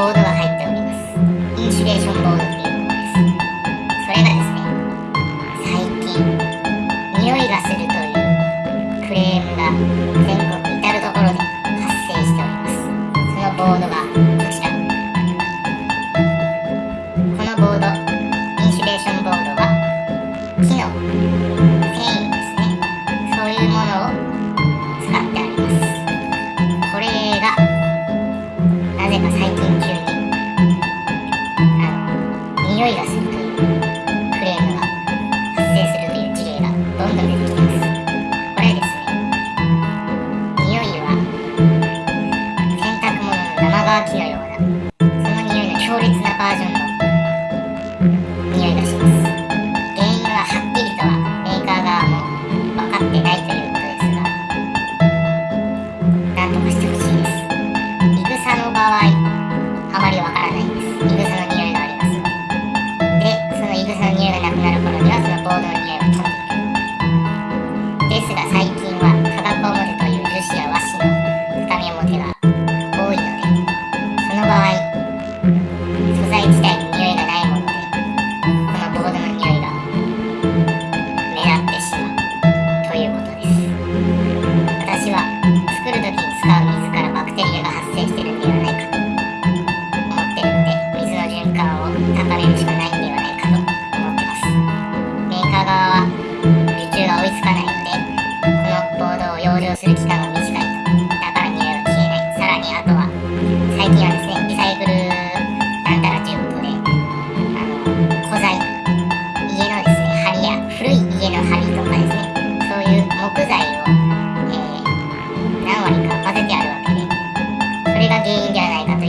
ボードが入っておりますインシュレーションボードというものですそれがですね最近匂いがするというクレームが全国至る所で発生しております。そのボードがこちらこのボードインシュレーションボードは木の繊維ですね。そういうものをの生乾きのような。その匂いの強烈なバージョンの匂いがします。原因ははっきりとはメーカー側も分かってないということですが何とかしてほしいです。いぐさの場合あまりわからないんです。何割か混ぜてあるわけでそれが原因ではないかと。